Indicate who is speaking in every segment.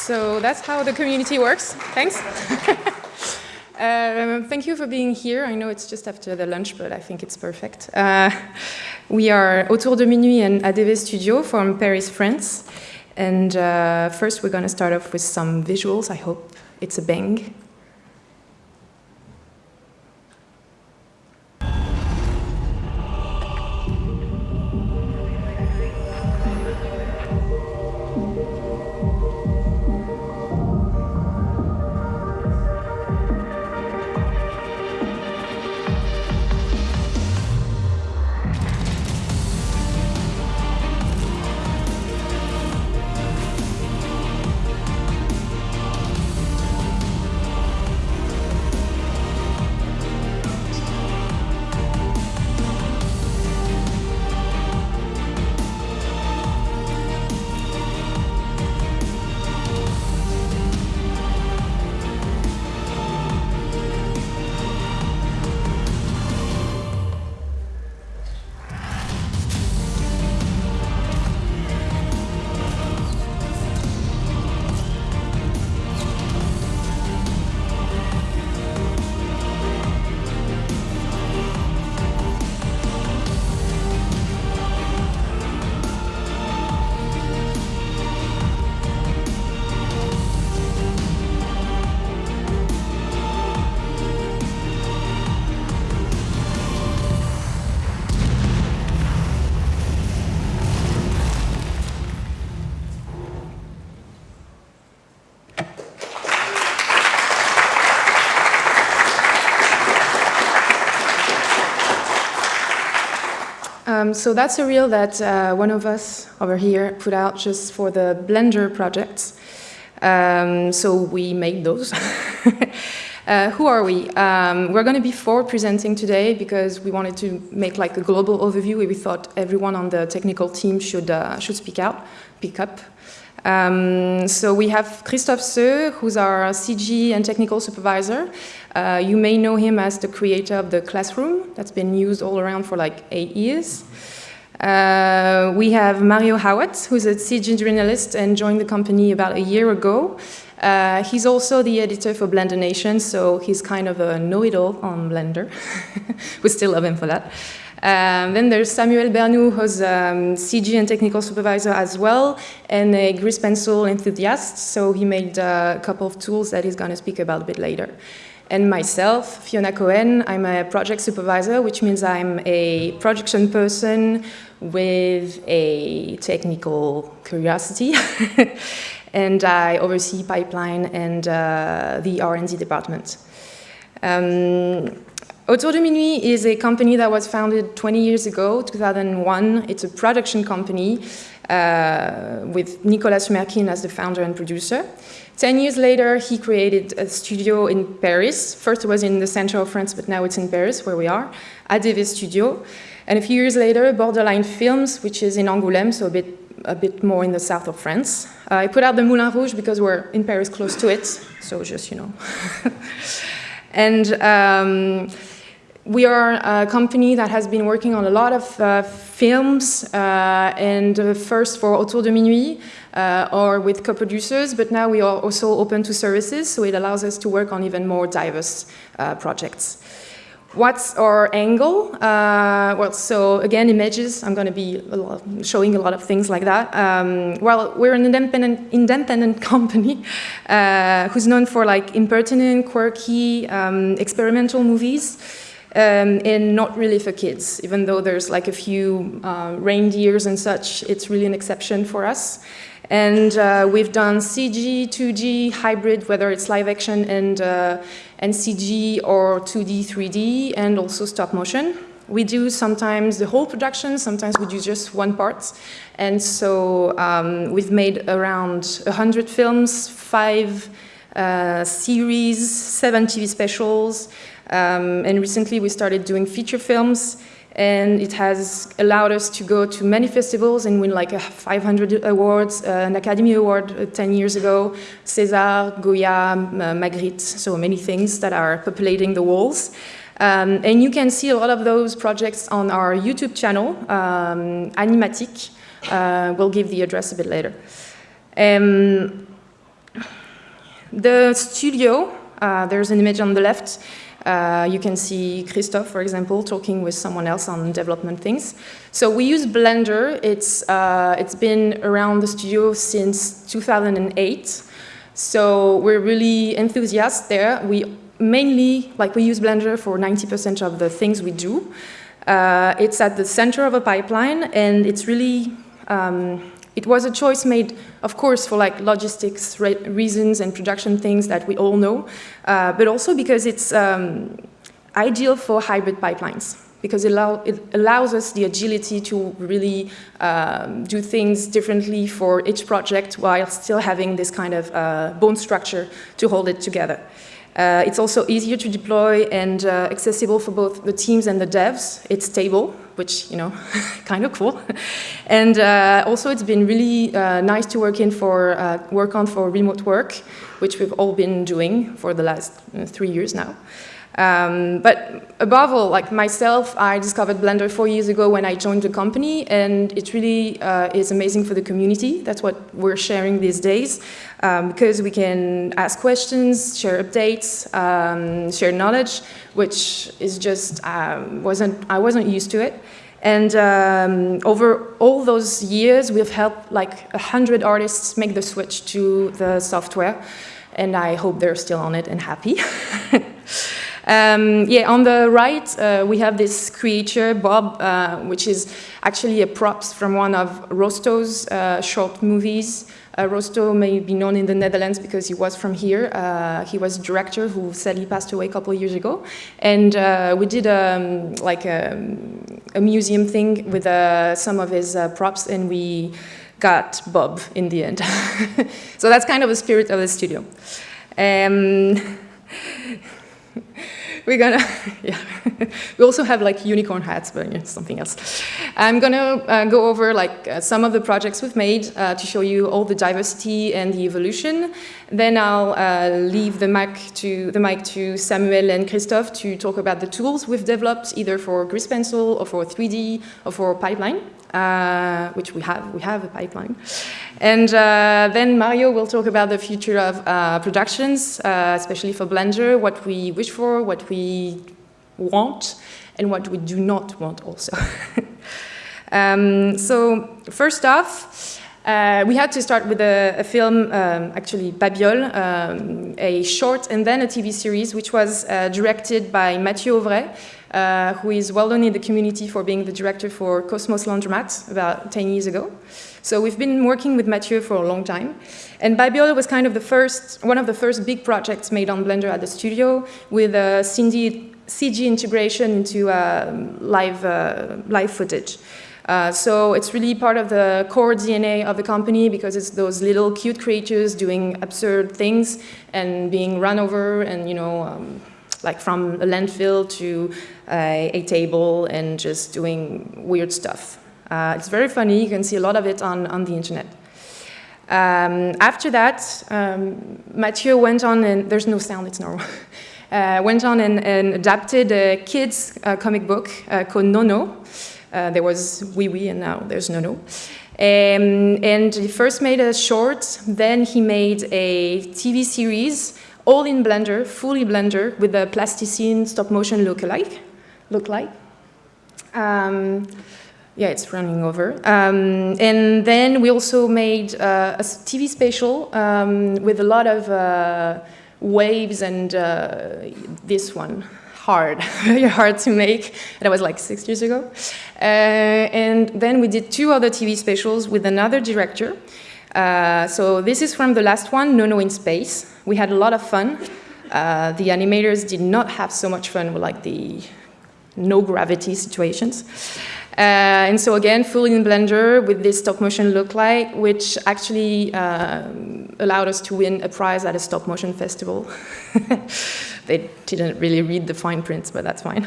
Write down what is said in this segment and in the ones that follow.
Speaker 1: So that's how the community works. Thanks. uh, thank you for being here. I know it's just after the lunch, but I think it's perfect. Uh, we are Autour de Minuit and ADV Studio from Paris, France. And uh, first, we're going to start off with some visuals. I hope it's a bang. Um, so that's a reel that uh, one of us over here put out just for the Blender projects. Um, so we made those. uh, who are we? Um, we're going to be four presenting today because we wanted to make like a global overview. We thought everyone on the technical team should, uh, should speak out, pick up. Um, so we have Christophe Seux, who's our CG and technical supervisor. Uh, you may know him as the creator of the classroom that's been used all around for like eight years. Uh, we have Mario Hawat, who's a CG journalist and joined the company about a year ago. Uh, he's also the editor for BlenderNation, so he's kind of a know-it-all on Blender. we still love him for that. Um, then there's Samuel Bernou, who's um, CG and technical supervisor as well, and a grease pencil enthusiast, so he made a couple of tools that he's going to speak about a bit later. And myself, Fiona Cohen, I'm a project supervisor, which means I'm a production person with a technical curiosity. and I oversee pipeline and uh, the R&D department. Um, Autour de Minuit is a company that was founded 20 years ago, 2001. It's a production company uh, with Nicolas Schmerkin as the founder and producer. Ten years later, he created a studio in Paris. First it was in the center of France, but now it's in Paris, where we are, ADV Studio. And a few years later, Borderline Films, which is in Angoulême, so a bit, a bit more in the south of France. Uh, I put out the Moulin Rouge because we're in Paris close to it, so just, you know. and um, we are a company that has been working on a lot of uh, films, uh, and uh, first for Autour de Minuit, uh, or with co-producers, but now we are also open to services, so it allows us to work on even more diverse uh, projects. What's our angle? Uh, well, so again, images, I'm going to be a lot, showing a lot of things like that. Um, well, we're an independent, independent company who's known for like impertinent, quirky, um, experimental movies. Um, and not really for kids, even though there's like a few uh, reindeers and such, it's really an exception for us. And uh, we've done CG, 2D, hybrid, whether it's live action and, uh, and CG or 2D, 3D, and also stop motion. We do sometimes the whole production, sometimes we do just one part. And so um, we've made around 100 films, five uh, series, seven TV specials, um, and recently we started doing feature films and it has allowed us to go to many festivals and win like 500 awards, uh, an Academy Award uh, 10 years ago, César, Goya, uh, Magritte, so many things that are populating the walls. Um, and you can see a lot of those projects on our YouTube channel, um, Animatic. Uh, we'll give the address a bit later. Um, The studio, uh, there's an image on the left. Uh, you can see Christophe, for example, talking with someone else on development things. So we use Blender. It's, uh, it's been around the studio since 2008. So we're really enthusiastic there. We mainly, like we use Blender for 90% of the things we do. Uh, it's at the center of a pipeline and it's really, um, it was a choice made, of course, for like logistics re reasons and production things that we all know, uh, but also because it's um, ideal for hybrid pipelines because it, allow, it, allows us the agility to really um, do things differently for each project while still having this kind of uh, bone structure to hold it together. Uh, it's also easier to deploy and uh, accessible for both the teams and the devs. It's stable, which, you know, kind of cool. and uh, also it's been really uh, nice to work in for, uh, work on for remote work, which we've all been doing for the last uh, three years now. Um, but above all, like myself, I discovered Blender four years ago when I joined the company, and it really uh, is amazing for the community. That's what we're sharing these days, um, because we can ask questions, share updates, um, share knowledge, which is just um, wasn't I wasn't used to it. And um, over all those years, we've helped like a hundred artists make the switch to the software, and I hope they're still on it and happy. Um, yeah, on the right, uh, we have this creature, Bob, uh, which is actually a props from one of Rosto's uh, short movies. Uh, Rosto may be known in the Netherlands because he was from here. Uh, he was a director who sadly passed away a couple of years ago. And uh, we did um, like a, a, museum thing with some of his props and we got Bob in the end. so that's kind of the spirit of the studio. Um, we're gonna, yeah. we also have like unicorn hats, but yeah, something else. I'm gonna uh, go over like uh, some of the projects we've made uh, to show you all the diversity and the evolution. Then I'll uh, leave the mic to the mic to Samuel and Christophe to talk about the tools we've developed either for Grease Pencil or for 3D or for Pipeline uh, which we have, we have a pipeline. And uh, then Mario will talk about the future of uh, productions, uh, especially for Blender, what we wish for, what we want, and what we do not want also. um, so first off, uh, we had to start with a, a film, um, actually Babiole, um, a short and then a TV series, which was uh, directed by Mathieu Auvray, uh, who is well known in the community for being the director for Cosmos Laundromat about 10 years ago. So we've been working with Mathieu for a long time. And Babiole was kind of the first, one of the first big projects made on Blender at the studio with a CG, integration into uh, live, uh, live footage. Uh, so it's really part of the core DNA of the company because it's those little cute creatures doing absurd things and being run over and, you know, um, like from a landfill to uh, a table and just doing weird stuff. Uh, it's very funny, you can see a lot of it on, on the internet. Um, after that, um, Mathieu went on, and there's no sound, it's normal. Uh, went on and, and, adapted a kids uh, comic book called Non-Non. Uh, there was Wee Wee and now there's no Um, and he first made a short, then he made a TV series all in Blender, fully Blender, with the plasticine stop motion look-alike. Look like. Um, yeah, it's running over. Um, and then we also made uh, a TV special um, with a lot of uh, waves and uh, this one, hard, very hard to make. That was like six years ago. Uh, and then we did two other TV specials with another director. Uh, so this is from the last one, Non-Non in Space. We had a lot of fun. Uh, the animators did not have so much fun with like the no gravity situations. Uh, and so again, fully in Blender with this stop motion look like, which actually uh, allowed us to win a prize at a stop motion festival. they didn't really read the fine prints, but that's fine.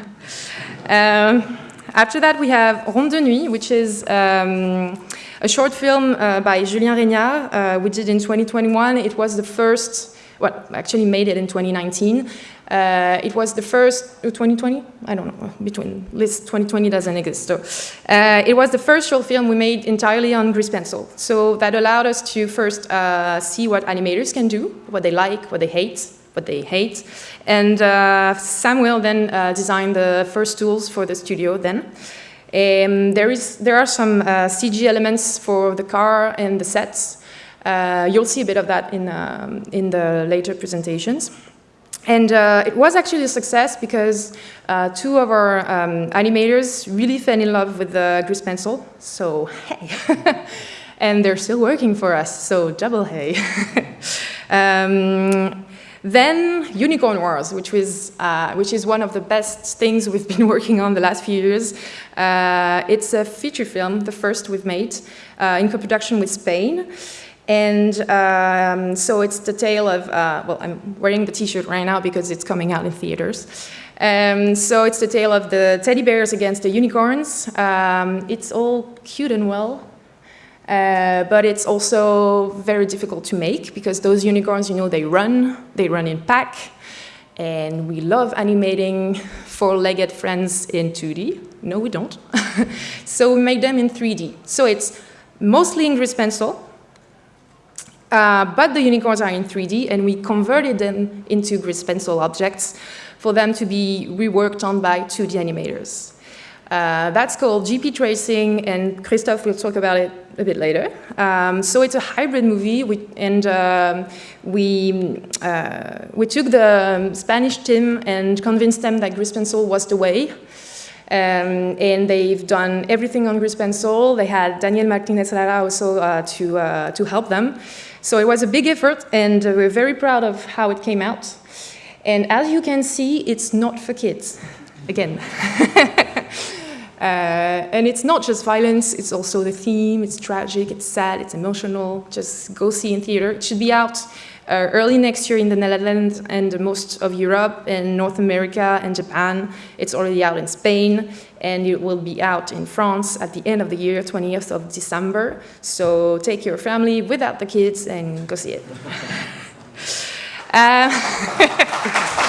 Speaker 1: Um, after that, we have Ronde de Nuit, which is um, a short film uh, by Julien Régnard uh, we did in 2021. It was the first well, actually made it in 2019. Uh, it was the first, 2020? Uh, I don't know, between, list 2020 doesn't exist. So uh, it was the first short film we made entirely on grease pencil. So that allowed us to first uh, see what animators can do, what they like, what they hate, what they hate. And uh, Samuel then uh, designed the first tools for the studio then. Um, there, is, there are some uh, CG elements for the car and the sets. You'll see a bit of that in, um, in the later presentations. And uh, it was actually a success because uh, two of our um, animators really fell in love with the grease pencil. So, hey. and they're still working for us, so double hey. um, then Unicorn Wars, which, was, uh, which is one of the best things we've been working on the last few years. Uh, it's a feature film, the first we've made, uh, in co-production with Spain. And um, so it's the tale of, uh, well, I'm wearing the t-shirt right now because it's coming out in theaters. Um, so it's the tale of the teddy bears against the unicorns. Um, it's all cute and well, uh, but it's also very difficult to make because those unicorns, you know, they run, they run in pack, and we love animating four-legged friends in 2D. No, we don't. so we make them in 3D. So it's mostly in grease pencil, uh, but the unicorns are in 3D, and we converted them into grease pencil objects for them to be reworked on by 2D animators. Uh, that's called GP tracing, and Christophe will talk about it a bit later. Um, so it's a hybrid movie, we, and um, we, uh, we took the Spanish team and convinced them that grease pencil was the way. Um, and they've done everything on grease pencil. They had Daniel Martinez Lara also uh, to, uh, to help them. So it was a big effort, and we're very proud of how it came out. And as you can see, it's not for kids, again. Uh, and it's not just violence, it's also the theme, it's tragic, it's sad, it's emotional. Just go see in theater. It should be out uh, early next year in the Netherlands and most of Europe and North America and Japan. It's already out in Spain and it will be out in France at the end of the year, 20th of December. So take your family without the kids and go see it. uh,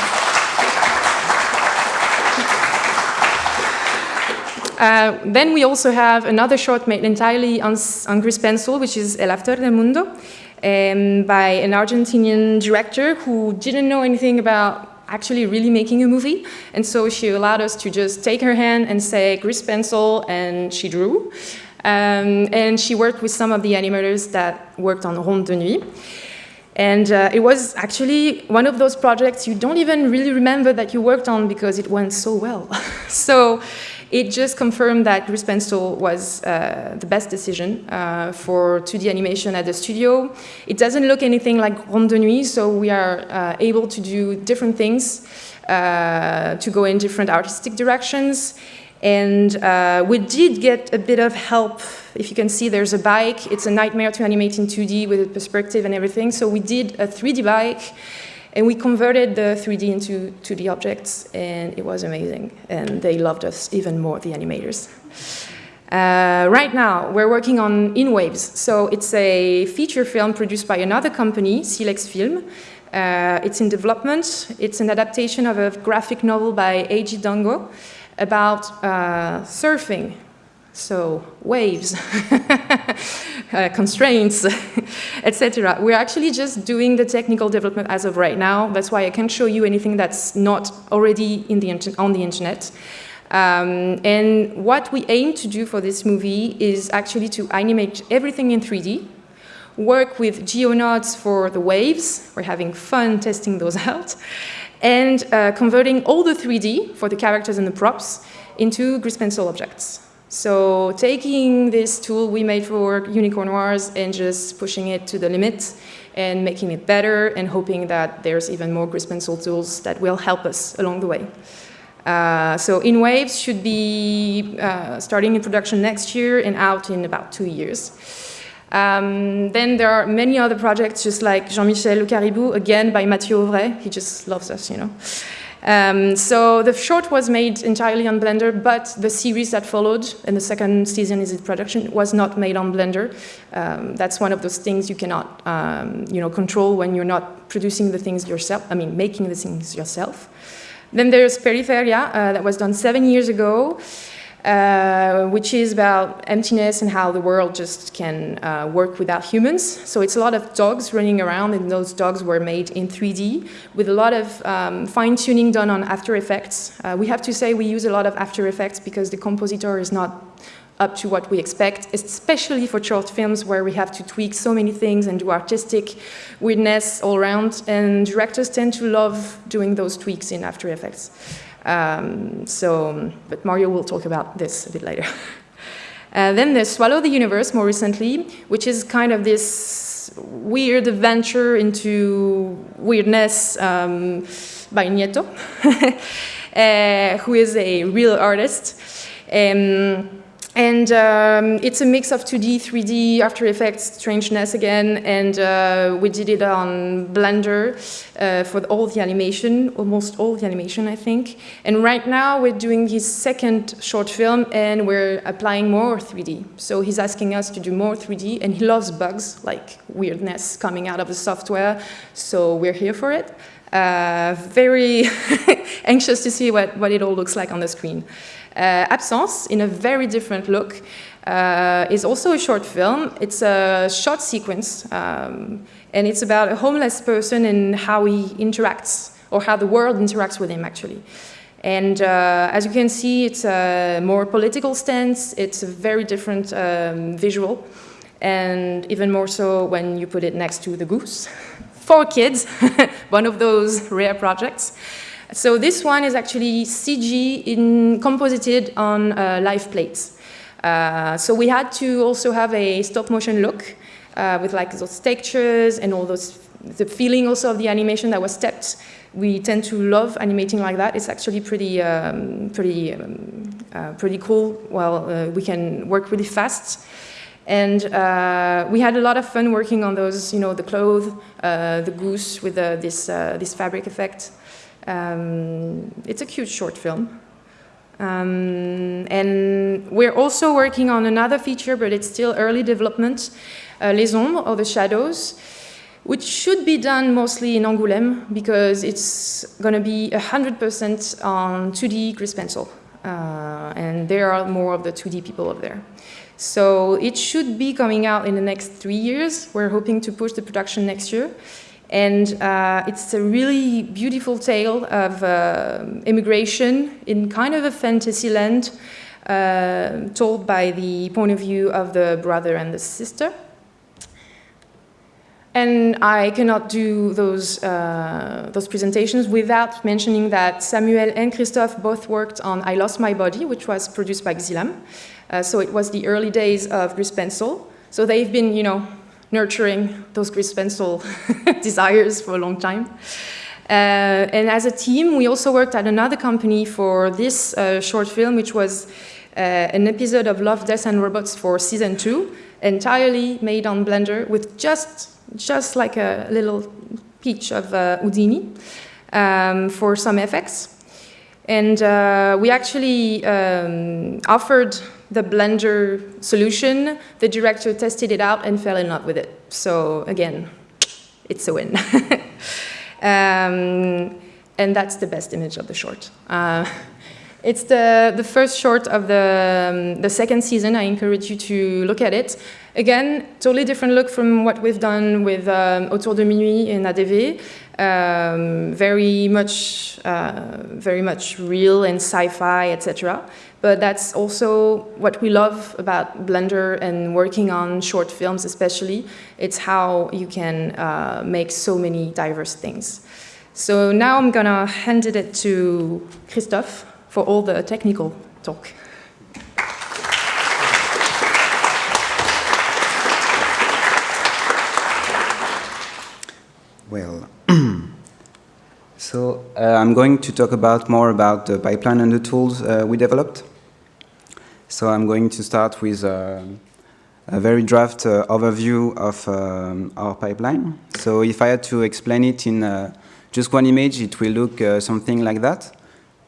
Speaker 1: Uh, then we also have another short made entirely on, on grease pencil, which is El After del Mundo, um, by an Argentinian director who didn't know anything about actually really making a movie. And so she allowed us to just take her hand and say grease pencil, and she drew. Um, and she worked with some of the animators that worked on Ronde de Nuit. And uh, it was actually one of those projects you don't even really remember that you worked on because it went so well. so it just confirmed that Grease Pencil was uh, the best decision uh, for 2D animation at the studio. It doesn't look anything like Ronde de Nuit, so we are uh, able to do different things, uh, to go in different artistic directions. And uh, we did get a bit of help. If you can see, there's a bike. It's a nightmare to animate in 2D with a perspective and everything. So we did a 3D bike. And we converted the 3D into 2D objects, and it was amazing. And they loved us even more, the animators. Uh, right now, we're working on In Waves. So it's a feature film produced by another company, Silex Film. Uh, it's in development. It's an adaptation of a graphic novel by AJ Dungo about uh, surfing so waves, uh, constraints, etc. We're actually just doing the technical development as of right now. That's why I can't show you anything that's not already in the on the internet. Um, and what we aim to do for this movie is actually to animate everything in 3D, work with GeoNodes for the waves, we're having fun testing those out, and uh, converting all the 3D for the characters and the props into grease pencil objects. So taking this tool we made for Unicorn Wars and just pushing it to the limit and making it better and hoping that there's even more grease pencil tools that will help us along the way. Uh, so In Waves should be uh, starting in production next year and out in about two years. Um, then there are many other projects just like Jean-Michel Le Caribou, again by Mathieu Auvray, he just loves us, you know. Um, so the short was made entirely on Blender, but the series that followed, and the second season is in production, was not made on Blender. Um, that's one of those things you cannot, um, you know, control when you're not producing the things yourself. I mean, making the things yourself. Then there's Periferia, uh, that was done seven years ago. Uh, which is about emptiness and how the world just can uh, work without humans. So it's a lot of dogs running around, and those dogs were made in 3D with a lot of um, fine-tuning done on After Effects. Uh, we have to say we use a lot of After Effects because the compositor is not up to what we expect, especially for short films where we have to tweak so many things and do artistic weirdness all around, and directors tend to love doing those tweaks in After Effects. Um, so, but Mario will talk about this a bit later. uh, then there's Swallow the Universe more recently, which is kind of this weird adventure into weirdness um, by Nieto, uh, who is a real artist. Um, and um, it's a mix of 2D, 3D, After Effects, strangeness again, and uh, we did it on Blender uh, for all the animation, almost all the animation, I think. And right now we're doing his second short film and we're applying more 3D. So he's asking us to do more 3D and he loves bugs, like weirdness coming out of the software, so we're here for it. Uh, very anxious to see what, what it all looks like on the screen. Uh, Absence, in a very different look, uh, is also a short film. It's a short sequence, um, and it's about a homeless person and how he interacts, or how the world interacts with him, actually. And uh, as you can see, it's a more political stance. It's a very different um, visual, and even more so when you put it next to The Goose. For kids, one of those rare projects. So this one is actually CG in, composited on uh, live plates. Uh, so we had to also have a stop motion look uh, with like those textures and all those, the feeling also of the animation that was stepped. We tend to love animating like that. It's actually pretty, um, pretty, um, uh, pretty cool. Well, uh, we can work really fast. And uh, we had a lot of fun working on those, you know, the clothes, uh, the goose with uh, this, this fabric effect. Um, it's a cute short film. Um, and we're also working on another feature, but it's still early development, uh, Les Ombres, or the Shadows, which should be done mostly in Angoulême, because it's going to be 100% on 2D grease pencil. Uh, and there are more of the 2D people up there. So it should be coming out in the next three years. We're hoping to push the production next year. And uh, it's a really beautiful tale of uh, immigration in kind of a fantasy land uh, told by the point of view of the brother and the sister. And I cannot do those, uh, those presentations without mentioning that Samuel and Christophe both worked on I Lost My Body, which was produced by Xilam. Uh, so it was the early days of Grease Pencil. So they've been, you know, nurturing those Grease Pencil desires for a long time. Uh, and as a team, we also worked at another company for this uh, short film, which was uh, an episode of Love, Death and Robots for season two, entirely made on Blender with just, just like a little peach of uh, Houdini um, for some effects. And uh, we actually um, offered the Blender solution. The director tested it out and fell in love with it. So again, it's a win. um, and that's the best image of the short. Uh, it's the, the first short of the, um, the second season. I encourage you to look at it. Again, totally different look from what we've done with um, Autour de Minuit in ADV. Um, very much, uh, very much real and sci-fi, etc. But that's also what we love about Blender and working on short films especially. It's how you can uh, make so many diverse things. So now I'm gonna hand it to Christophe for all the technical talk.
Speaker 2: Well, so uh, I'm going to talk about more about the pipeline and the tools uh, we developed. So I'm going to start with uh, a very draft uh, overview of um, our pipeline. So if I had to explain it in uh, just one image, it will look uh, something like that.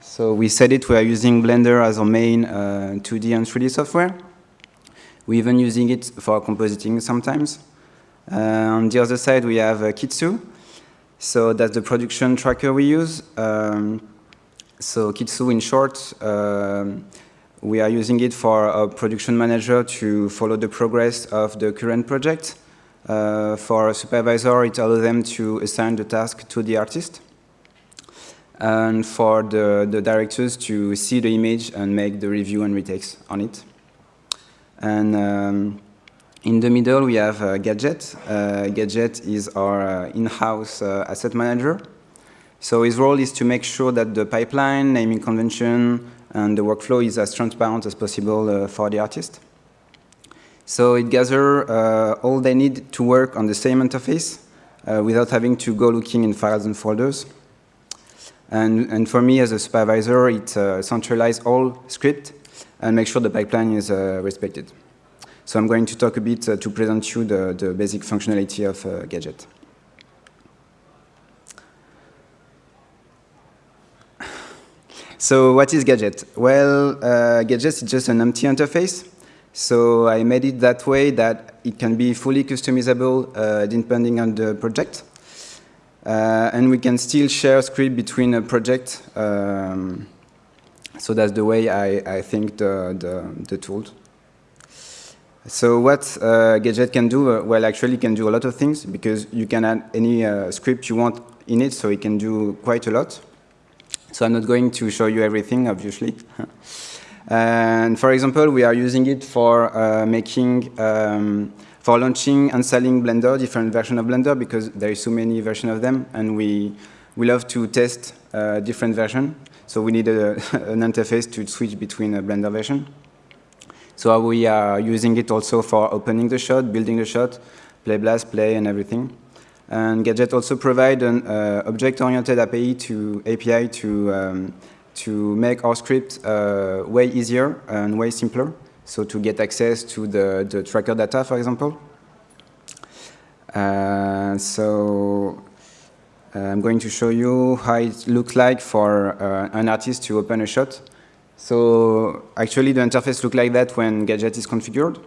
Speaker 2: So we said it, we are using Blender as our main 2D and 3D software. We're even using it for compositing sometimes. on the other side, we have Kitsu. So that's the production tracker we use. Um, so Kitsu, in short, um, we are using it for a production manager to follow the progress of the current project. Uh, for a supervisor, it allows them to assign the task to the artist. And for the, the directors to see the image and make the review and retakes on it. And um, in the middle, we have uh, Gadget. Uh, Gadget is our uh, in-house uh, asset manager. So his role is to make sure that the pipeline, naming convention, and the workflow is as transparent as possible uh, for the artist. So it gathers all they need to work on the same interface without having to go looking in files and folders. And, and for me as a supervisor, it uh, centralizes all script and make sure the pipeline is uh, respected. So I'm going to talk a bit uh, to present you the, the basic functionality of Gadget. So what is Gadget? Well, uh, Gadget is just an empty interface. So I made it that way that it can be fully customizable uh, depending on the project. Uh, and we can still share script between a project. Um, so that's the way I, I think the, the, the tool. So what uh, Gadget can do, uh, well, actually can do a lot of things because you can add any uh, script you want in it, so it can do quite a lot. So I'm not going to show you everything, obviously. and for example, we are using it for uh, making, um, for launching and selling Blender, different versions of Blender, because there is so many versions of them, and we, we love to test uh, different versions. So we need a, an interface to switch between a Blender version. So we are using it also for opening the shot, building the shot, play blast, play, and everything. And Gadget also provide an uh, object-oriented API to API to um, to make our script uh, way easier and way simpler. So to get access to the, the tracker data, for example. Uh, so uh, I'm going to show you how it looks like for uh, an artist to open a shot. So actually the interface looks like that when Gadget is configured.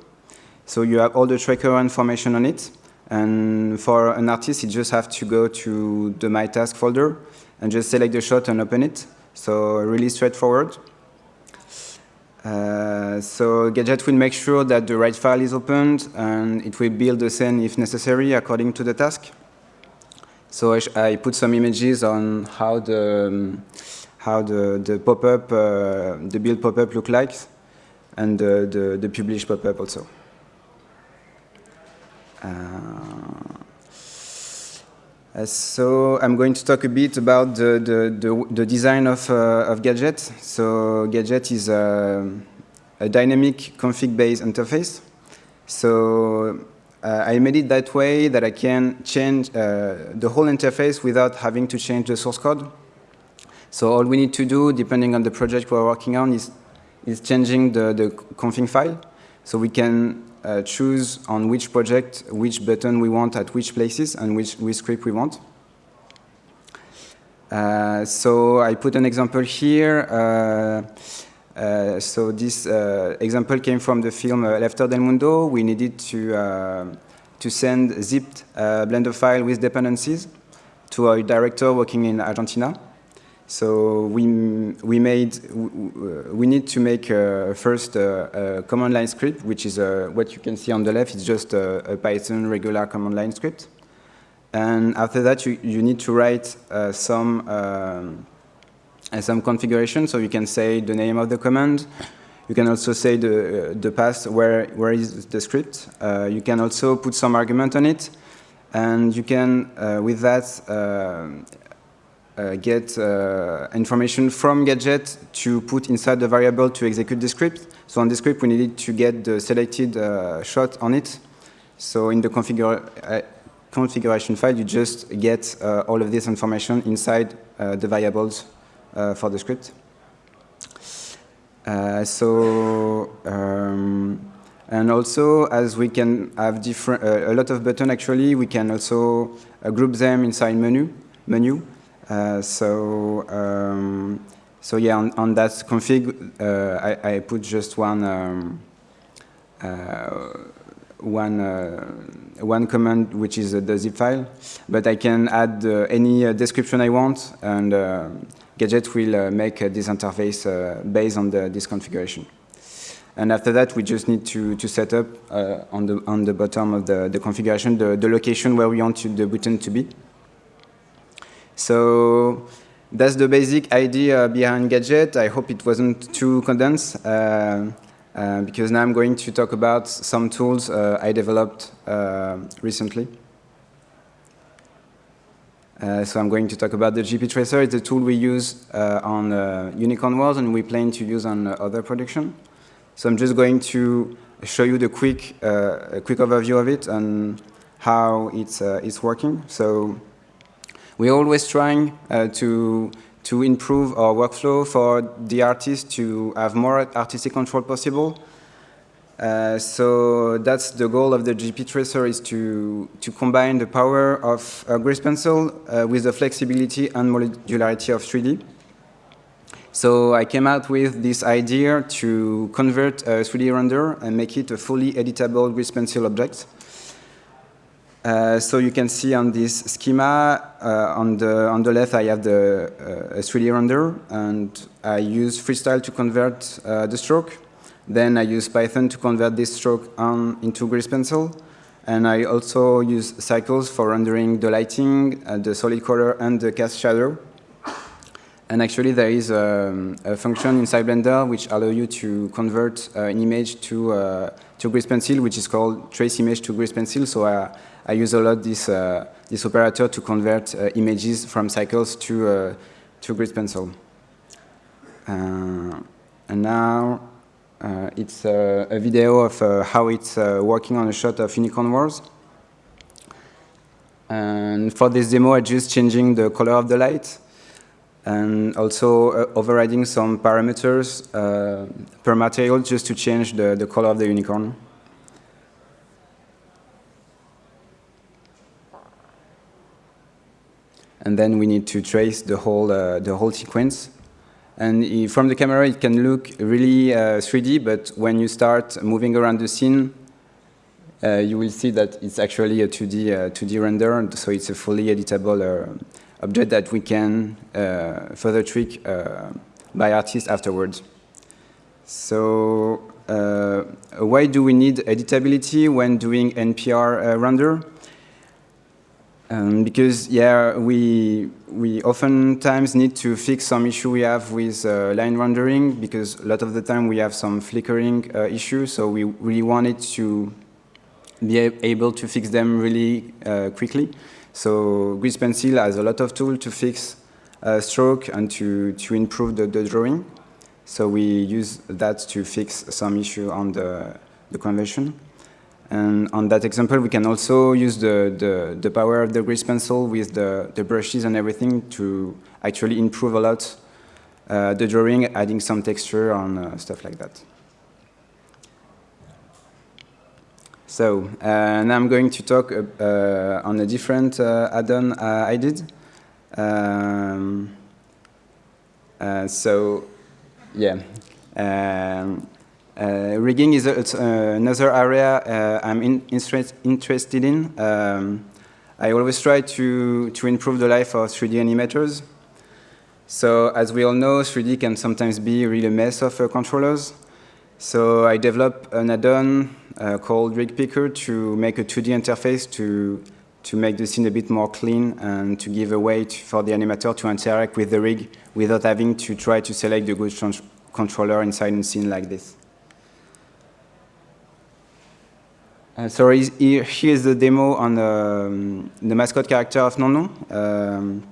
Speaker 2: So you have all the tracker information on it. And for an artist, you just have to go to the My Task folder and just select the shot and open it. So really straightforward. Uh, so Gadget will make sure that the right file is opened and it will build the scene if necessary according to the task. So I, I put some images on how the um, how the the pop-up uh, the build pop-up look like and the the, publish pop-up also. Uh, so I'm going to talk a bit about the, the, the, the design of, uh, of Gadget. So Gadget is a, a dynamic config-based interface. So uh, I made it that way that I can change uh, the whole interface without having to change the source code. So all we need to do, depending on the project we're working on, is, is changing the, the config file. So we can uh, choose on which project, which button we want at which places, and which, which script we want. Uh, so I put an example here. Uh, uh so this uh, example came from the film uh, After del Mundo. We needed to, to send zipped Blender file with dependencies to a director working in Argentina. So we, we made, we need to make uh, first a, a, command line script, which is uh, what you can see on the left. It's just a, a, Python regular command line script. And after that, you, you need to write uh, some, um, some configuration. So you can say the name of the command. You can also say the, the path, where, where is the script. Uh, you can also put some argument on it. And you can, uh, with that, uh, uh, get uh, information from Gadget to put inside the variable to execute the script. So on the script, we needed to get the selected uh, shot on it. So in the configura configuration file, you just get all of this information inside the variables for the script. so um, and also, as we can have different, uh, a lot of buttons actually, we can also uh, group them inside menu. menu. Uh, so, um, so yeah, on, on that config, uh, I, I, put just one um, uh, one one command, which is the zip file, but I can add any description I want, and Gadget will make this interface based on the, this configuration. And after that, we just need to, to set up uh, on, the, on the bottom of the, the configuration the, the location where we want to, the button to be. So that's the basic idea behind Gadget. I hope it wasn't too condensed, uh, uh, because now I'm going to talk about some tools uh, I developed uh, recently. Uh, so I'm going to talk about the GP Tracer. It's a tool we use on Unicorn Wars and we plan to use on other production. So I'm just going to show you the quick, uh, a quick overview of it and how it's, uh, it's working. So we're always trying uh, to, to improve our workflow for the artist to have more artistic control possible. Uh, so that's the goal of the GP Tracer is to, to combine the power of a Grease Pencil uh, with the flexibility and modularity of 3D. So I came out with this idea to convert a 3D render and make it a fully editable grease pencil object. Uh, so you can see on this schema, uh, on, the, on the left I have the uh, 3D render, and I use freestyle to convert uh, the stroke. Then I use Python to convert this stroke on, into grease pencil. And I also use cycles for rendering the lighting, uh, the solid color, and the cast shadow. And actually, there is a, um, a, function inside Blender which allow you to convert an image to to grease pencil, which is called trace image to grease pencil. So I, I use a lot this uh, this operator to convert uh, images from cycles to uh, to grease pencil. And now it's a video of how it's working on a shot of Unicorn Wars. And for this demo, I'm just changing the color of the light and also uh, overriding some parameters uh, per material just to change the, the color of the unicorn. And then we need to trace the whole, uh, the whole sequence. And from the camera, it can look really 3D, uh, but when you start moving around the scene, uh, you will see that it's actually a 2D, 2D uh, render, so it's a fully editable object that we can uh, further tweak uh, by artists afterwards. So uh, why do we need editability when doing NPR render? Um, because yeah, we we oftentimes need to fix some issue we have with uh, line rendering because a lot of the time we have some flickering uh, issues. So we really wanted to be able to fix them really uh, quickly. So Grease Pencil has a lot of tools to fix uh, stroke and to, to improve the, the, drawing. So we use that to fix some issue on the, the convention. And on that example, we can also use the, the, the power of the grease pencil with the, the brushes and everything to actually improve a lot uh, the drawing, adding some texture on uh, stuff like that. So uh, now I'm going to talk uh, on a different uh, add-on uh, I did. Um, uh, so yeah, um, uh, rigging is a, another area I'm in, interested in. Um, I always try to, to improve the life of 3D animators. So as we all know, 3D can sometimes be really a mess of controllers. So I developed an add-on uh, called Rig Picker to make a 2D interface to, to make the scene a bit more clean and to give a way to, for the animator to interact with the rig without having to try to select the good controller inside a scene like this. Uh, so here's the demo on the, um, the mascot character of Non-Non. Um,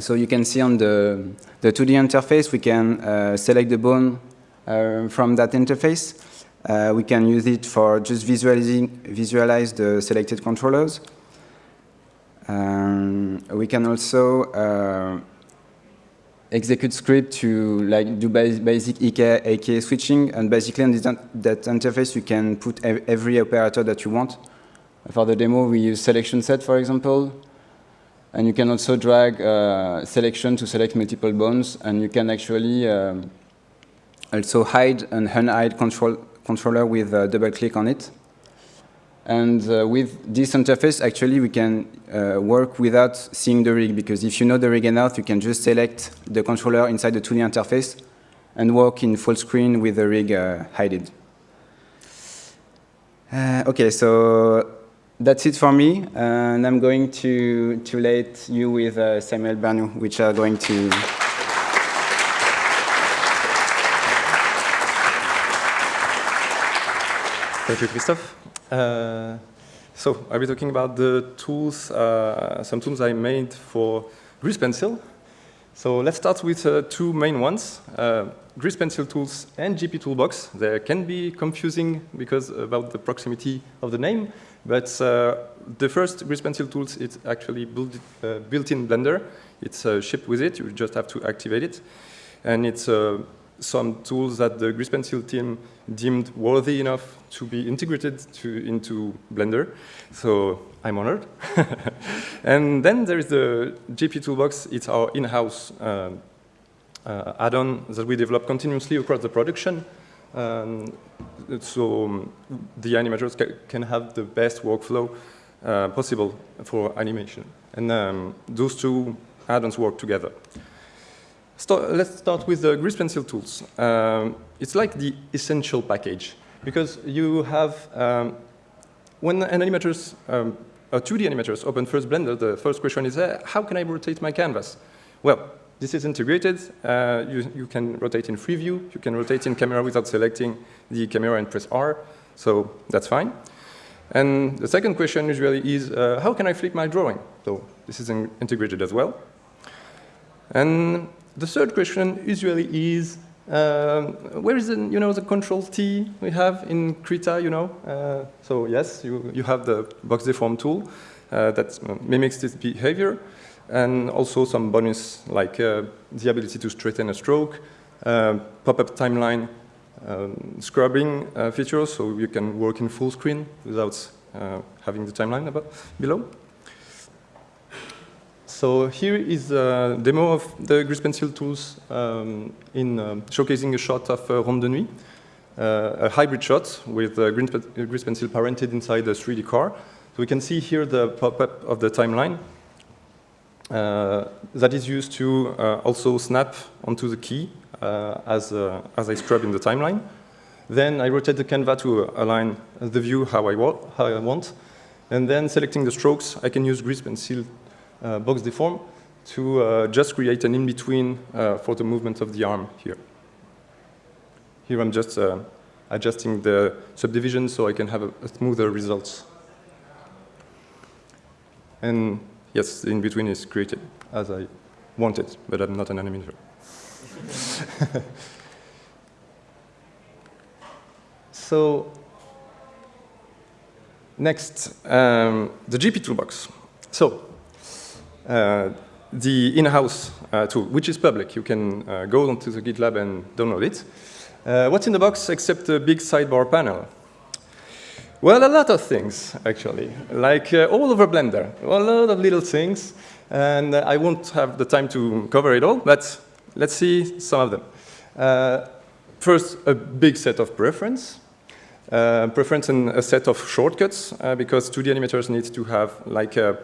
Speaker 2: so you can see on the, the 2D interface, we can uh, select the bone uh, from that interface. Uh, we can use it for just visualizing, visualize the selected controllers. Um, we can also uh, execute script to like do basic IK, FK switching, and basically on this, that interface you can put every operator that you want. For the demo, we use selection set, for example, uh, And you can also drag uh, selection to select multiple bones, and you can actually um, also hide and unhide control controller with a double click on it. And uh, with this interface, actually, we can uh, work without seeing the rig, because if you know the rig enough, you can just select the controller inside the 2D interface and work in full screen with the rig uh, hidden. Uh, okay, so that's it for me, and I'm going to, to let you with uh, Samuel Bernou, which are going to...
Speaker 3: Thank you, Christophe. Uh, so I'll be talking about the tools, uh, some tools I made for Grease Pencil. So let's start with uh, two main ones, Grease Pencil tools and GP Toolbox. They can be confusing because about the proximity of the name, but the first Grease Pencil tools, is actually built, built in Blender. It's shipped with it, you just have to activate it. And it's some tools that the Grease Pencil team deemed worthy enough to be integrated to, into Blender. So I'm honored. and then there is the GP Toolbox. It's our in-house uh, uh, add-on that we develop continuously across the production. Um, so um, the animators ca can have the best workflow uh, possible for animation. And um, those two add-ons work together. Start, let's start with the grease pencil tools. Um, it's like the essential package because you have, um, when an animators, um, a 2D animators open first Blender, the first question is, uh, how can I rotate my canvas? Well, this is integrated. Uh, you, you can rotate in free view. You can rotate in camera without selecting the camera and press R. So that's fine. And the second question usually is, uh, how can I flip my drawing? So this is in integrated as well. And the third question usually is, um, where is the, you know, the control T we have in Krita, you know? Uh, so yes, you, you have the box deform tool uh, that uh, mimics this behavior, and also some bonus like uh, the ability to straighten a stroke, uh, pop-up timeline um, scrubbing uh, features, so you can work in full screen without having the timeline above, below. So here is a demo of the grease pencil tools um, in uh, showcasing a shot of uh, Ronde de Nuit, uh, a hybrid shot with a grease pencil parented inside a 3D car. So we can see here the pop-up of the timeline uh, that is used to uh, also snap onto the key uh, as, as I scrub in the timeline. Then I rotate the canvas to align the view how I, how I want. And then selecting the strokes, I can use grease pencil uh, box deform to uh, just create an in-between uh, for the movement of the arm here. Here I'm just adjusting the subdivision so I can have a, a smoother results. And yes, the in-between is created as I want it, but I'm not an animator. so next, um, the GP toolbox. So uh, the in-house uh, tool, which is public. You can uh, go onto the GitLab and download it. what's in the box except the big sidebar panel? Well, a lot of things, actually, like uh, all over Blender, a lot of little things, and uh, I won't have the time to cover it all, but let's see some of them. Uh, first, a big set of preference, preference and a set of shortcuts, because 2D animators need to have like a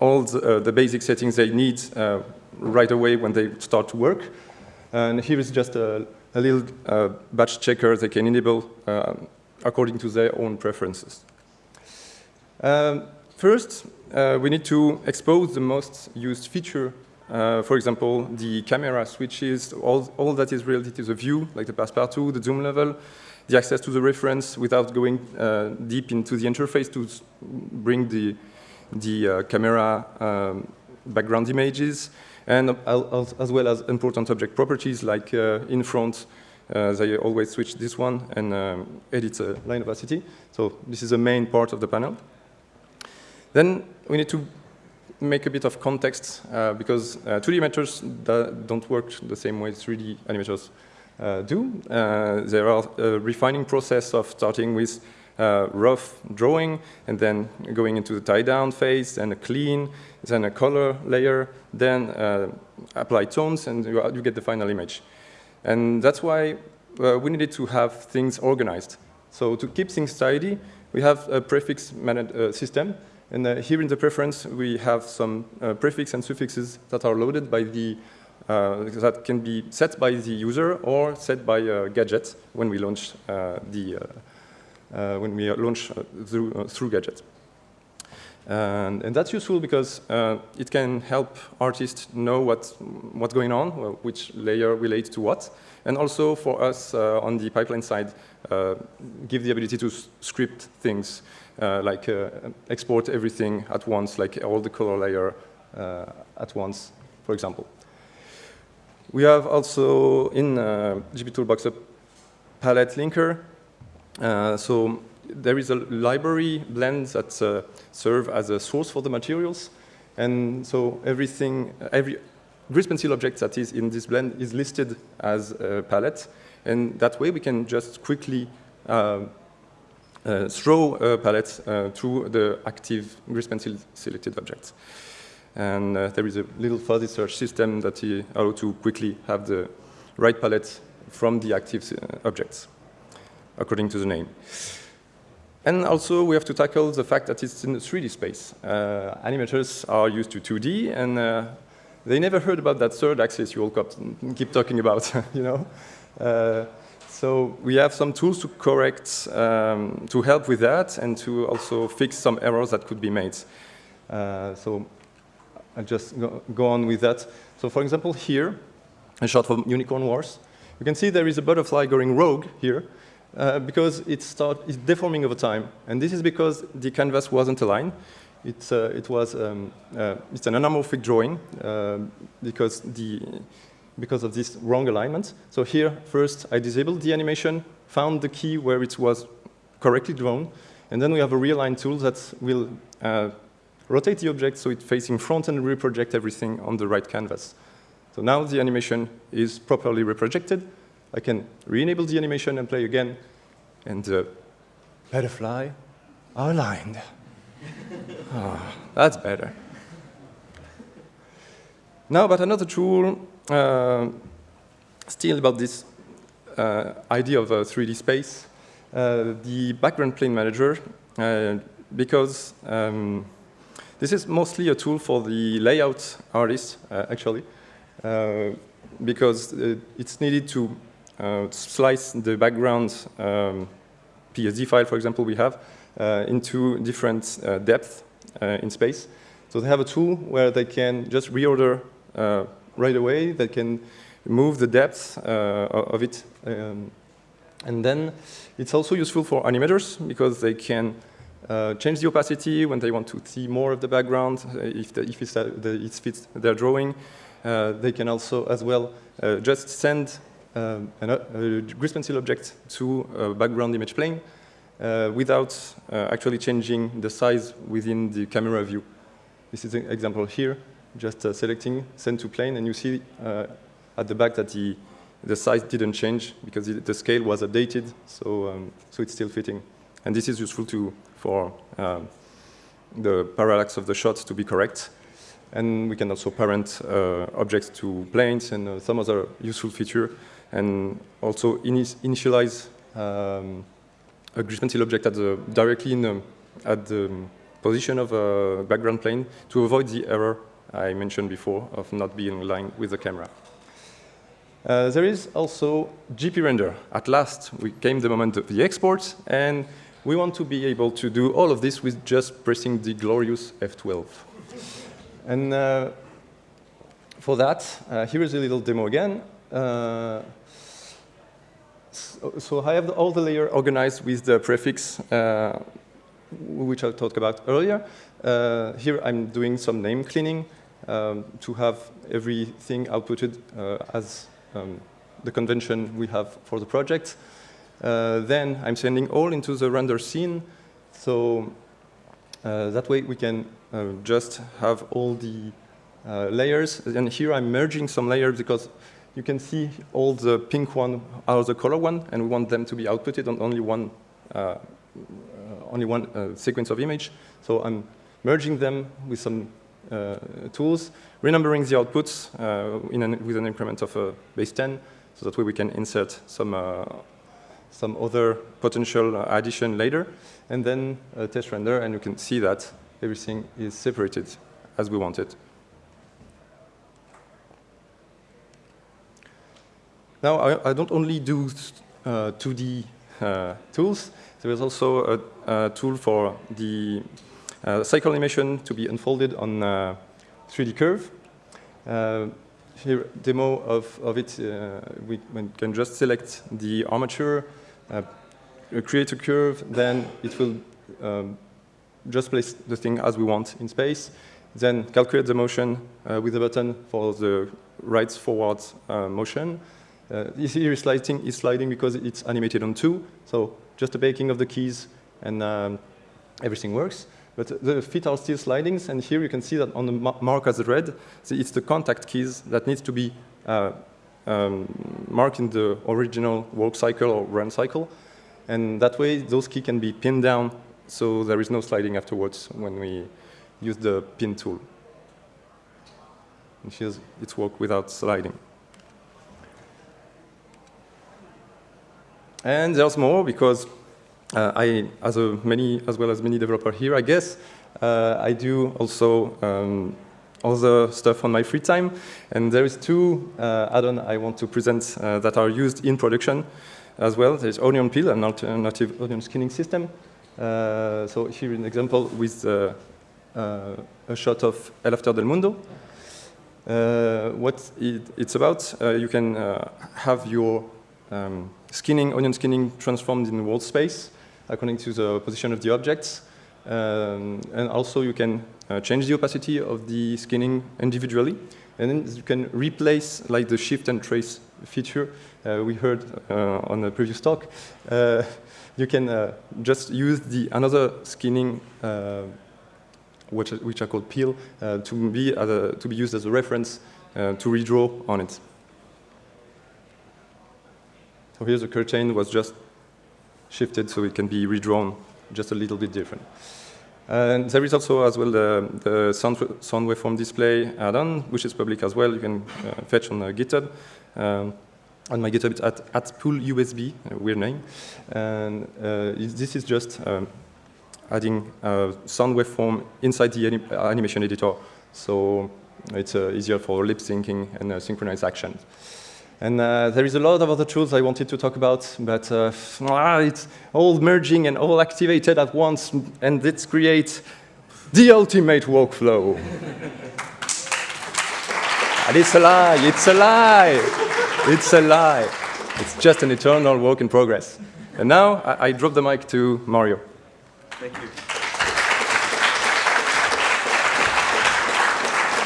Speaker 3: all the, uh, the, basic settings they need uh, right away when they start to work. And here is just a, a little uh, batch checker they can enable according to their own preferences. Um, first, we need to expose the most used feature uh, for example, the camera switches, all, all that is related to the view, like the passe-partout, the zoom level, the access to the reference without going uh, deep into the interface to bring the, the uh, camera um, background images, and as well as important object properties like uh, in front, uh, they always switch this one and um, edit a line opacity. So this is the main part of the panel. Then we need to make a bit of context uh, because uh, 2D animators don't work the same way 3D animators uh, do. there are a refining process of starting with uh, rough drawing, and then going into the tie-down phase, then a clean, then a color layer, then uh, apply tones, and you, you, get the final image. And that's why uh, we needed to have things organized. So to keep things tidy, we have a prefix uh, system, and uh, here in the preference, we have some uh, prefix and suffixes that are loaded by the uh, that can be set by the user or set by a gadget when we launch uh, the uh, when we launch through through gadget. And, and, that's useful because it can help artists know what what's going on, which layer relates to what, and also for us on the pipeline side, give the ability to script things uh, like uh, export everything at once, like all the color layer uh, at once, for example. We have also in uh, GP Toolbox a palette linker. Uh, so there is a library blend that uh, serve as a source for the materials. And so everything, every grease pencil object that is in this blend is listed as a palette. And that way we can just quickly uh, uh, throw a palette uh, to the active grease pencil selected objects. And uh, there is a little fuzzy search system that allows to quickly have the right palette from the active objects, according to the name. And also, we have to tackle the fact that it's in the 3D space. Uh, animators are used to 2D, and uh, they never heard about that third axis you all keep talking about, you know? Uh, so we have some tools to correct, um, to help with that, and to also fix some errors that could be made. Uh, so I'll just go, go, on with that. So for example, here, a shot from Unicorn Wars, you can see there is a butterfly going rogue here uh, because it start, it's deforming over time. And this is because the canvas wasn't aligned. It's, uh, it was, um, uh, it's an anamorphic drawing uh, because, the, because of this wrong alignment. So here, first, I disabled the animation, found the key where it was correctly drawn, and then we have a realign tool that will uh, rotate the object so it's facing front and reproject everything on the right canvas. So now the animation is properly reprojected. I can re-enable the animation and play again, and the butterfly are aligned. oh, that's better. Now about another tool, uh, still about this uh, idea of a 3D space, uh, the background plane manager, uh, because um, this is mostly a tool for the layout artist, uh, actually, uh, because uh, it's needed to uh, slice the background um, PSD file, for example, we have, uh, into different uh, depths in space. So they have a tool where they can just reorder right away. They can move the depth of it. Um, and then it's also useful for animators because they can uh, change the opacity when they want to see more of the background, uh, if, the, if uh, the, it fits their drawing. Uh, they can also, as well, uh, just send um, an, a grease pencil object to a background image plane without actually changing the size within the camera view. This is an example here, just selecting send to plane, and you see at the back that the, the size didn't change because it, the scale was updated, so, um, so it's still fitting. And this is useful to, for um, the parallax of the shots to be correct. And we can also parent uh, objects to planes and uh, some other useful feature. And also initialize um, a pencil object at the, directly in at the position of a background plane to avoid the error I mentioned before of not being aligned with the camera. Uh, there is also GP render. At last, we came the moment of the export, and we want to be able to do all of this with just pressing the glorious F12. And uh, for that, uh, here is a little demo again. So, I have the, all the layer organized with the prefix, uh, which I talked about earlier. Uh, here I'm doing some name cleaning um, to have everything outputted uh, as um, the convention we have for the project. Uh, then I'm sending all into the render scene. So uh, that way we can just have all the layers. And here I'm merging some layers because you can see all the pink one are the color one, and we want them to be outputted on only one uh, only one uh, sequence of image. So I'm merging them with some uh, tools, renumbering the outputs uh, an, with an increment of uh, base 10, so that way we can insert some, some other potential addition later, and then test render, and you can see that everything is separated as we want it. Now, I, I don't only do uh, 2D uh, tools. There is also a, a tool for the uh, cycle animation to be unfolded on 3D curve. here, demo of, of it, we, we, can just select the armature, create a curve, then it will um, just place the thing as we want in space, then calculate the motion uh, with a button for the right forward uh, motion, uh, this here is sliding, is sliding because it's animated on two, so just the baking of the keys and um, everything works. But the feet are still sliding, and here you can see that on the mark as red, it's the contact keys that needs to be uh, um, marked in the original work cycle or run cycle. And that way, those keys can be pinned down, so there is no sliding afterwards when we use the pin tool. And here's its work without sliding. And there's more because uh, I, as a many, as well as many developer here, I guess, uh, I do also um, other stuff on my free time. And there is two uh, add-on I want to present uh, that are used in production as well. There's Onion Peel, an alternative onion skinning system. Uh, so here an example with uh, a shot of El After del Mundo. what it, it's about, you can have your um, skinning, onion skinning transformed in world space according to the position of the objects. Um, and also you can uh, change the opacity of the skinning individually. And then you can replace like the shift and trace feature uh, we heard uh, on the previous talk. Uh, you can uh, just use the another skinning uh, which, which are called peel to, be a, to be used as a reference to redraw on it. So here the curtain was just shifted so it can be redrawn just a little bit different. And there is also as well the, the sound, sound waveform display add-on, which is public as well. You can uh, fetch on uh, GitHub. Um, on my GitHub, it's at, at Pullusb, weird name. And uh, this is just um, adding sound waveform inside the anim animation editor. So it's uh, easier for lip syncing and uh, synchronized action. And uh, there is a lot of other tools I wanted to talk about, but uh, ah, it's all merging and all activated at once, and it creates the ultimate workflow. and it's a lie, it's a lie, it's a lie. It's just an eternal work in progress. And now I, I drop the mic to Mario.
Speaker 4: Thank you.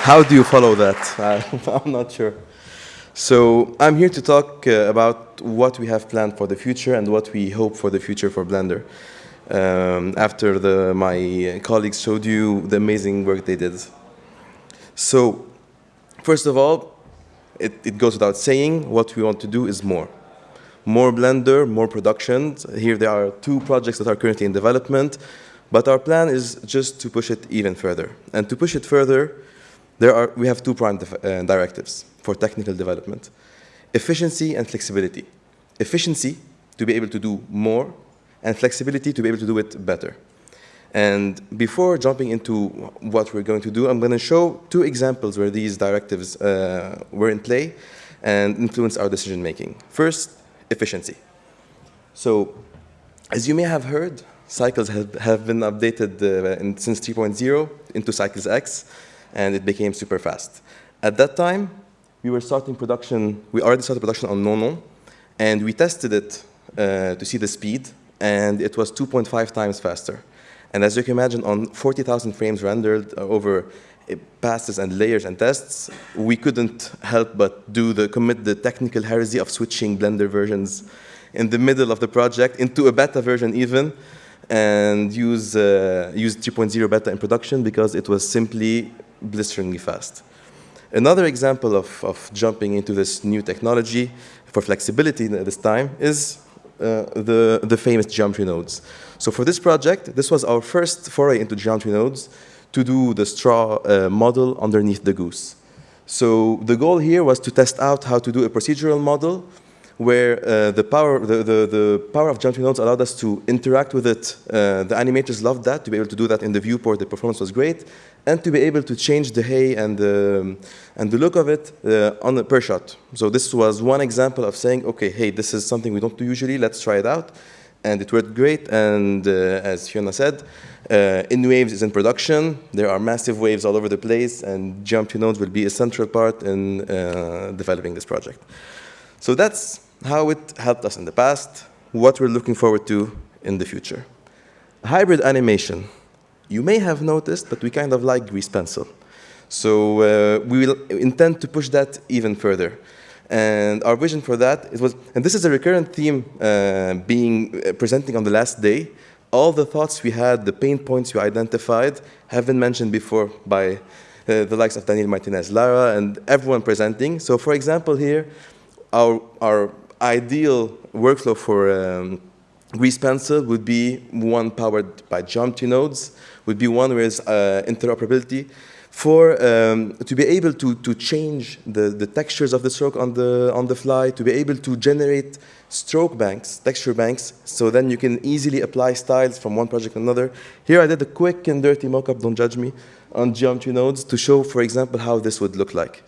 Speaker 4: How do you follow that? I'm not sure. So I'm here to talk uh, about what we have planned for the future and what we hope for the future for Blender. Um, after the, my colleagues showed you the amazing work they did. So first of all, it, it goes without saying, what we want to do is more. More Blender, more production. Here there are two projects that are currently in development, but our plan is just to push it even further. And to push it further, there are, we have two prime uh, directives for technical development. Efficiency and flexibility. Efficiency, to be able to do more, and flexibility, to be able to do it better. And before jumping into what we're going to do, I'm going to show two examples where these directives uh, were in play and influenced our decision making. First, efficiency. So, as you may have heard, cycles have, have been updated uh, in, since 3.0 into Cycles X, and it became super fast. At that time, we were starting production, we already started production on Non-Non, and we tested it uh, to see the speed, and it was 2.5 times faster. And as you can imagine, on 40,000 frames rendered uh, over uh, passes and layers and tests, we couldn't help but do the commit the technical heresy of switching Blender versions in the middle of the project into a beta version even, and use uh, use 3.0 beta in production because it was simply blisteringly fast. Another example of, of jumping into this new technology for flexibility at this time is uh, the, the famous geometry nodes. So for this project, this was our first foray into geometry nodes to do the straw uh, model underneath the goose. So the goal here was to test out how to do a procedural model where uh, the, power, the, the, the, power of geometry nodes allowed us to interact with it. Uh, the animators loved that, to be able to do that in the viewport, the performance was great, and to be able to change the hay and the, and the look of it uh, on the per shot. So this was one example of saying, okay, hey, this is something we don't do usually, let's try it out. And it worked great, and uh, as Fiona said, uh, In Waves is in production. There are massive waves all over the place, and geometry nodes will be a central part in uh, developing this project. So that's how it helped us in the past, what we're looking forward to in the future. Hybrid animation. You may have noticed, but we kind of like Grease Pencil. So uh, we will intend to push that even further. And our vision for that was, and this is a recurrent theme uh, being uh, presenting on the last day. All the thoughts we had, the pain points we identified, have been mentioned before by uh, the likes of Daniel Martinez, Lara, and everyone presenting. So for example here, our, our ideal workflow for um, Grease Pencil would be one powered by geometry nodes, would be one with uh, interoperability for um, to be able to, to change the, the textures of the stroke on the, on the fly, to be able to generate stroke banks, texture banks, so then you can easily apply styles from one project to another. Here I did a quick and dirty mockup, don't judge me, on geometry nodes to show, for example, how this would look like.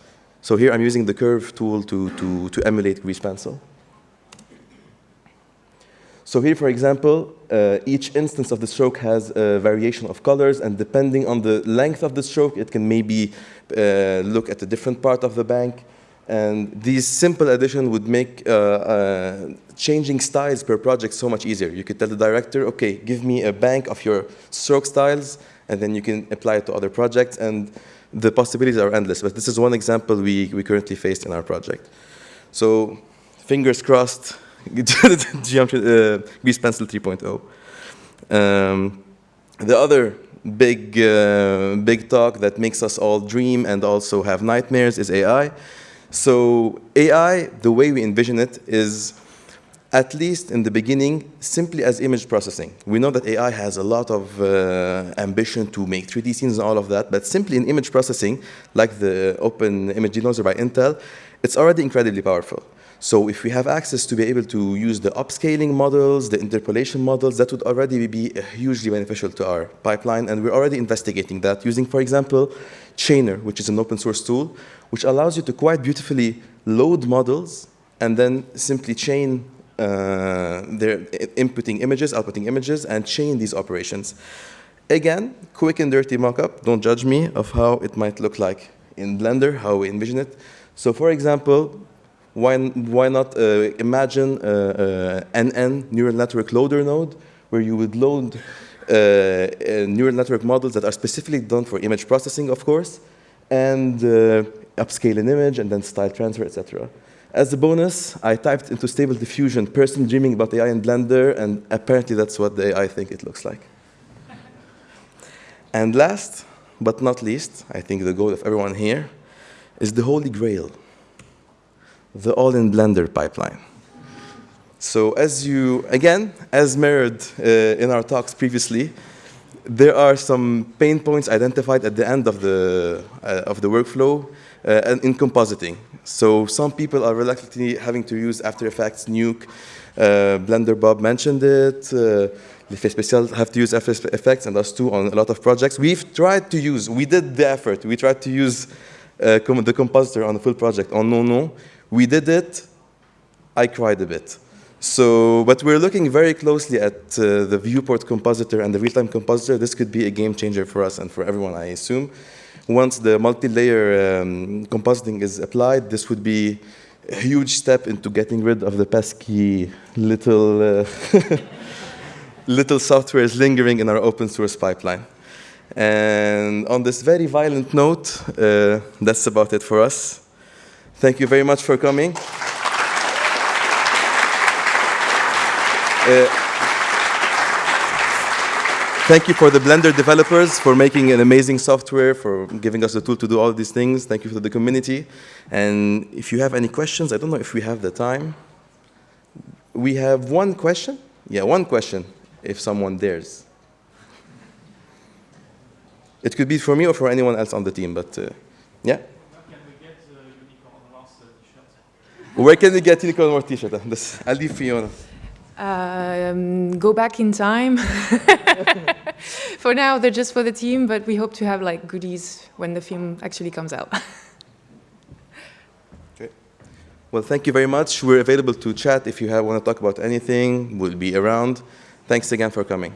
Speaker 4: So here I'm using the curve tool to, to, to emulate Grease Pencil. So here, for example, uh, each instance of the stroke has a variation of colors, and depending on the length of the stroke, it can maybe uh, look at a different part of the bank. And these simple addition would make uh, uh changing styles per project so much easier. You could tell the director, okay, give me a bank of your stroke styles, and then you can apply it to other projects, and the possibilities are endless. But this is one example we, we currently faced in our project. So fingers crossed, geometry, uh, Grease Pencil 3.0. Um, the other big, uh, big talk that makes us all dream and also have nightmares is AI. So AI, the way we envision it, is at least in the beginning, simply as image processing. We know that AI has a lot of uh, ambition to make 3D scenes and all of that, but simply in image processing, like the Open Image Denoiser by Intel, it's already incredibly powerful. So if we have access to be able to use the upscaling models, the interpolation models, that would already be hugely beneficial to our pipeline, and we're already investigating that using, for example, chaiNNer, which is an open source tool, which allows you to quite beautifully load models and then simply chain uh, their inputting images, outputting images, and chain these operations. Again, quick and dirty mockup, don't judge me, of how it might look like in Blender, how we envision it. So for example, why, why not uh, imagine uh, an NN neural network loader node where you would load uh, uh, neural network models that are specifically done for image processing, of course, and uh, upscale an image and then style transfer, etc. As a bonus, I typed into Stable Diffusion, person dreaming about AI in Blender, and apparently that's what the AI think it looks like. and last, but not least, I think the goal of everyone here, is the holy grail the all-in Blender pipeline. So as you, again, as mirrored uh, in our talks previously, there are some pain points identified at the end of the, uh, of the workflow uh, in compositing. So some people are reluctantly having to use After Effects, Nuke, uh, Blender Bob mentioned it, uh, Special have to use After Effects and us too on a lot of projects. We've tried to use, we did the effort, we tried to use uh, com the compositor on the full project on Non-Non. We did it. I cried a bit. So, but we're looking very closely at uh, the viewport compositor and the real-time compositor. This could be a game changer for us and for everyone, I assume. Once the multi-layer um, compositing is applied, this would be a huge step into getting rid of the pesky little, uh, little softwares lingering in our open source pipeline. And on this very violent note, uh, that's about it for us. Thank you very much for coming. Uh, thank you for the Blender developers for making an amazing software, for giving us the tool to do all these things. Thank you for the community. And if you have any questions, I don't know if we have the time. we have one question. Yeah, one question, if someone dares. It could be for me or for anyone else on the team, but uh, yeah. Where can we get Unicorn More t-shirt? I'll leave Fiona.
Speaker 1: Um, go back in time. for now, they're just for the team, but we hope to have like goodies when the film actually comes out. okay.
Speaker 4: Well, thank you very much. We're available to chat if you have, want to talk about anything. We'll be around. Thanks again for coming.